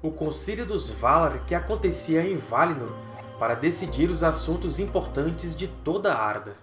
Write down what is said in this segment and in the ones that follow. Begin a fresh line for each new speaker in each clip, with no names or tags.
o Concílio dos Valar que acontecia em Valinor para decidir os assuntos importantes de toda Arda.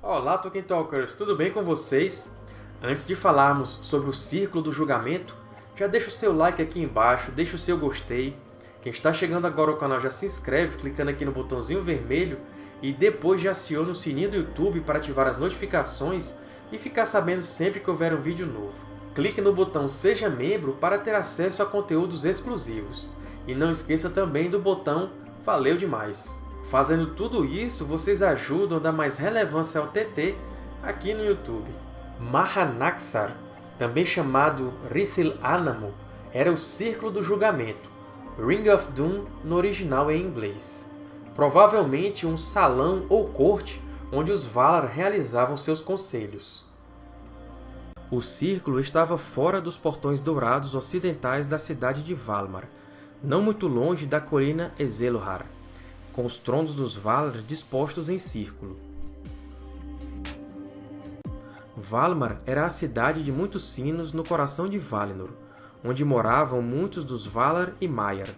Olá, Tolkien Talkers! Tudo bem com vocês? Antes de falarmos sobre o Círculo do Julgamento, já deixa o seu like aqui embaixo, deixa o seu gostei. Quem está chegando agora ao canal já se inscreve clicando aqui no botãozinho vermelho e depois já aciona o sininho do YouTube para ativar as notificações e ficar sabendo sempre que houver um vídeo novo. Clique no botão Seja Membro para ter acesso a conteúdos exclusivos. E não esqueça também do botão Valeu demais! Fazendo tudo isso, vocês ajudam a dar mais relevância ao TT aqui no YouTube. Mahanaxar também chamado Rithil Anamo, era o Círculo do Julgamento, Ring of Doom no original em inglês. Provavelmente um salão ou corte onde os Valar realizavam seus conselhos. O círculo estava fora dos portões dourados ocidentais da cidade de Valmar, não muito longe da colina Ezelohar, com os tronos dos Valar dispostos em círculo. Valmar era a cidade de muitos sinos no coração de Valinor, onde moravam muitos dos Valar e Maiar.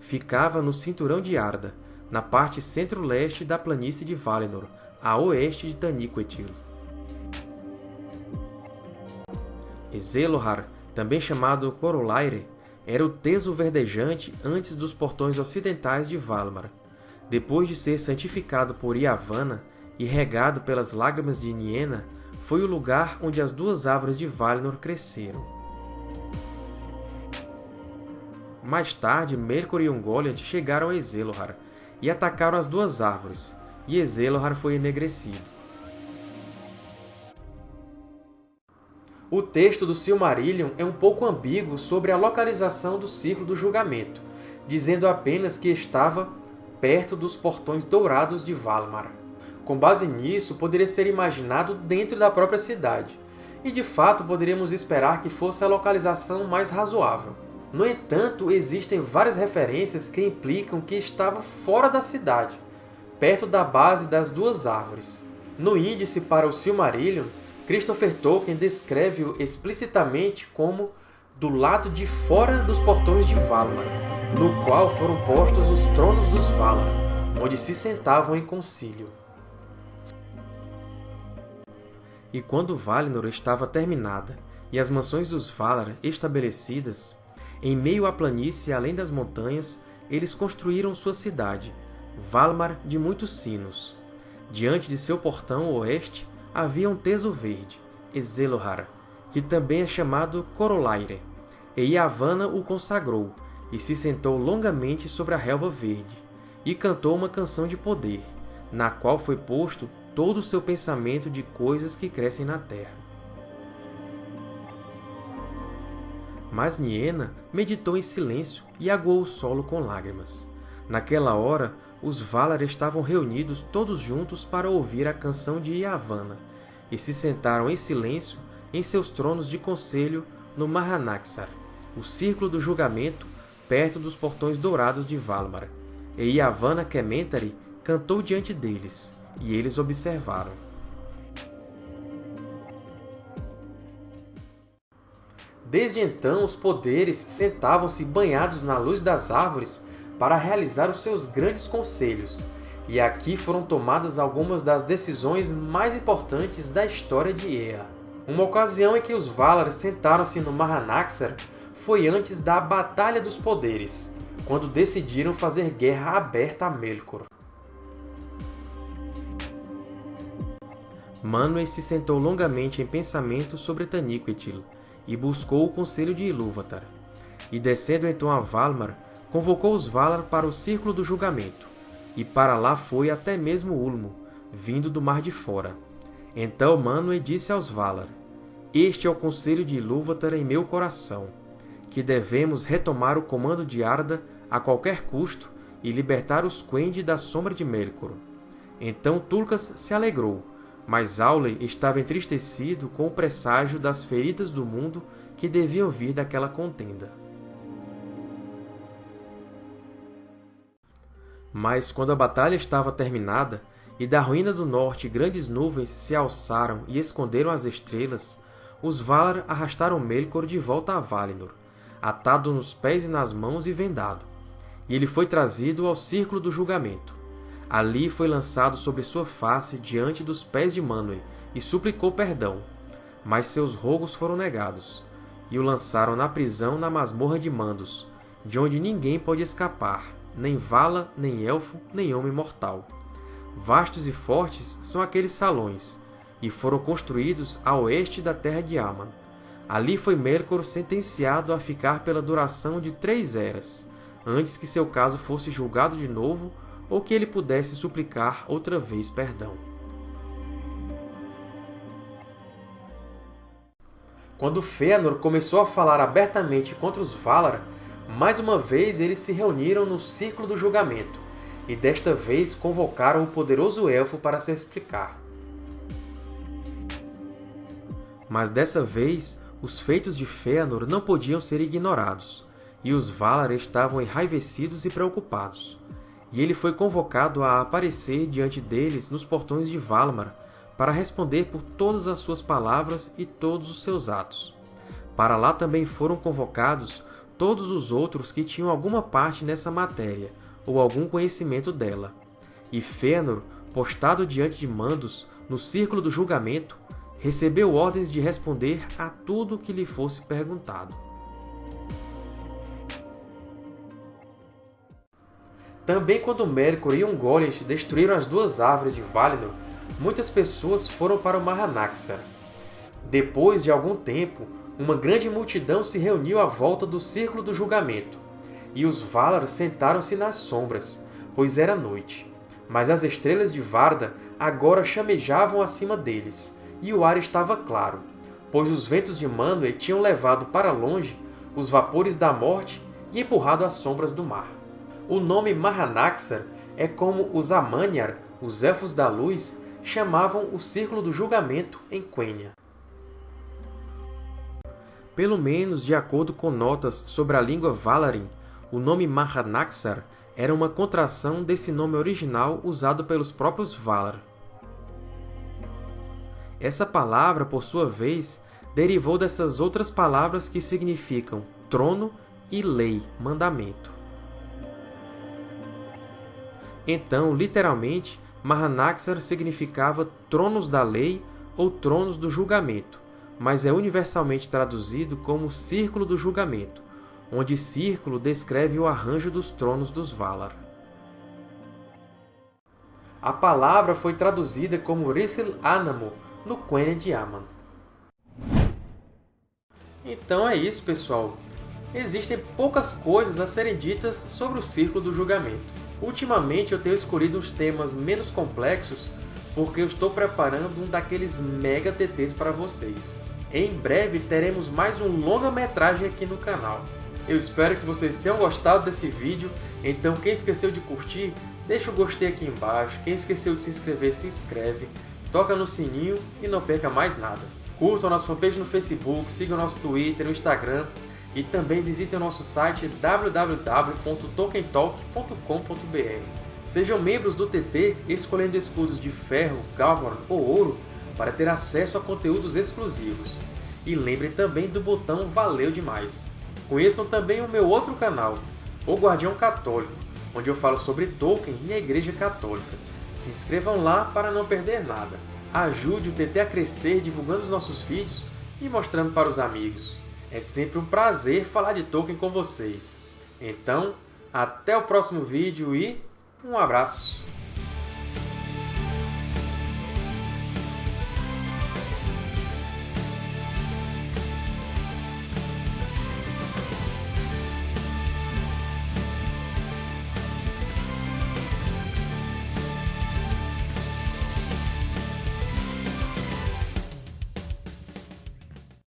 Ficava no cinturão de Arda, na parte centro-leste da planície de Valinor, a oeste de Taniquetil. Ezelohar, também chamado Corolaire, era o teso verdejante antes dos portões ocidentais de Valmar. Depois de ser santificado por Yavanna e regado pelas lágrimas de Niena, foi o lugar onde as duas árvores de Valinor cresceram. Mais tarde, Melkor e Ungoliant chegaram a Ezelohar e atacaram as duas árvores, e Ezelohar foi enegrecido. O texto do Silmarillion é um pouco ambíguo sobre a localização do Círculo do Julgamento, dizendo apenas que estava perto dos Portões Dourados de Valimar. Com base nisso, poderia ser imaginado dentro da própria cidade, e de fato poderíamos esperar que fosse a localização mais razoável. No entanto, existem várias referências que implicam que estava fora da cidade, perto da base das duas árvores. No índice para o Silmarillion, Christopher Tolkien descreve-o explicitamente como do lado de fora dos portões de Valinor, no qual foram postos os tronos dos Valar, onde se sentavam em concílio. E quando Valinor estava terminada e as mansões dos Valar estabelecidas, em meio à planície além das montanhas, eles construíram sua cidade, Valmar de muitos sinos. Diante de seu portão oeste havia um teso verde, Ezelohar, que também é chamado Corolaire, e Yavanna o consagrou, e se sentou longamente sobre a relva verde, e cantou uma canção de poder, na qual foi posto todo o seu pensamento de coisas que crescem na terra. Mas Niena meditou em silêncio e aguou o solo com lágrimas. Naquela hora, os Valar estavam reunidos todos juntos para ouvir a canção de Yavanna, e se sentaram em silêncio em seus tronos de conselho no Mahanaxar, o círculo do julgamento, perto dos portões dourados de Valmar. E Yavanna Kementari cantou diante deles, e eles observaram. Desde então, os poderes sentavam-se banhados na luz das árvores para realizar os seus grandes conselhos, e aqui foram tomadas algumas das decisões mais importantes da história de Ea. Uma ocasião em que os Valar sentaram-se no Mahanaxar foi antes da Batalha dos Poderes, quando decidiram fazer guerra aberta a Melkor. Manwë se sentou longamente em pensamento sobre Taniquetil e buscou o conselho de Ilúvatar. E descendo então a Valmar, convocou os Valar para o Círculo do Julgamento, e para lá foi até mesmo Ulmo, vindo do Mar de Fora. Então Manwë disse aos Valar, Este é o conselho de Ilúvatar em meu coração, que devemos retomar o comando de Arda a qualquer custo e libertar os Quendi da sombra de Melkor. Então Tulkas se alegrou, mas Aule estava entristecido com o presságio das feridas do mundo que deviam vir daquela contenda. Mas, quando a batalha estava terminada, e da ruína do norte grandes nuvens se alçaram e esconderam as estrelas, os Valar arrastaram Melkor de volta a Valinor, atado nos pés e nas mãos e vendado, e ele foi trazido ao Círculo do Julgamento. Ali foi lançado sobre sua face diante dos pés de Manwë e suplicou perdão, mas seus rogos foram negados, e o lançaram na prisão na masmorra de Mandos, de onde ninguém pode escapar, nem vala, nem elfo, nem homem mortal. Vastos e fortes são aqueles salões, e foram construídos a oeste da terra de Aman. Ali foi Melkor sentenciado a ficar pela duração de três eras, antes que seu caso fosse julgado de novo ou que ele pudesse suplicar outra vez perdão. Quando Fëanor começou a falar abertamente contra os Valar, mais uma vez eles se reuniram no Círculo do Julgamento, e desta vez convocaram o poderoso Elfo para se explicar. Mas dessa vez, os feitos de Fëanor não podiam ser ignorados, e os Valar estavam enraivecidos e preocupados. E ele foi convocado a aparecer diante deles nos portões de Valamar para responder por todas as suas palavras e todos os seus atos. Para lá também foram convocados todos os outros que tinham alguma parte nessa matéria, ou algum conhecimento dela. E Fëanor, postado diante de Mandos, no círculo do julgamento, recebeu ordens de responder a tudo que lhe fosse perguntado. Também quando Melkor e Ungoliant destruíram as duas árvores de Valinor, muitas pessoas foram para o Mahanaxar. Depois de algum tempo, uma grande multidão se reuniu à volta do Círculo do Julgamento, e os Valar sentaram-se nas sombras, pois era noite. Mas as estrelas de Varda agora chamejavam acima deles, e o ar estava claro, pois os ventos de Manwë tinham levado para longe os vapores da morte e empurrado as sombras do mar. O nome Mahanaxar é como os Amanyar, os Elfos da Luz, chamavam o Círculo do Julgamento em Quenya pelo menos de acordo com notas sobre a língua Valarin, o nome Mahanaxar era uma contração desse nome original usado pelos próprios Valar. Essa palavra, por sua vez, derivou dessas outras palavras que significam trono e lei, mandamento. Então, literalmente, Mahanaxar significava tronos da lei ou tronos do julgamento, mas é universalmente traduzido como Círculo do Julgamento, onde círculo descreve o arranjo dos tronos dos Valar. A palavra foi traduzida como Rithil Anamo, no Quenya de Aman. Então é isso, pessoal! Existem poucas coisas a serem ditas sobre o Círculo do Julgamento. Ultimamente eu tenho escolhido os temas menos complexos porque eu estou preparando um daqueles mega TTs para vocês. Em breve teremos mais um longa-metragem aqui no canal. Eu espero que vocês tenham gostado desse vídeo, então quem esqueceu de curtir, deixa o gostei aqui embaixo, quem esqueceu de se inscrever, se inscreve, toca no sininho e não perca mais nada. Curtam nossa fanpage no Facebook, sigam nosso Twitter, no Instagram e também visitem o nosso site www.tolkientalk.com.br. Sejam membros do TT escolhendo escudos de ferro, galvan ou ouro para ter acesso a conteúdos exclusivos. E lembrem também do botão Valeu Demais! Conheçam também o meu outro canal, O Guardião Católico, onde eu falo sobre Tolkien e a Igreja Católica. Se inscrevam lá para não perder nada. Ajude o TT a crescer divulgando os nossos vídeos e mostrando para os amigos. É sempre um prazer falar de Tolkien com vocês. Então, até o próximo vídeo e um abraço!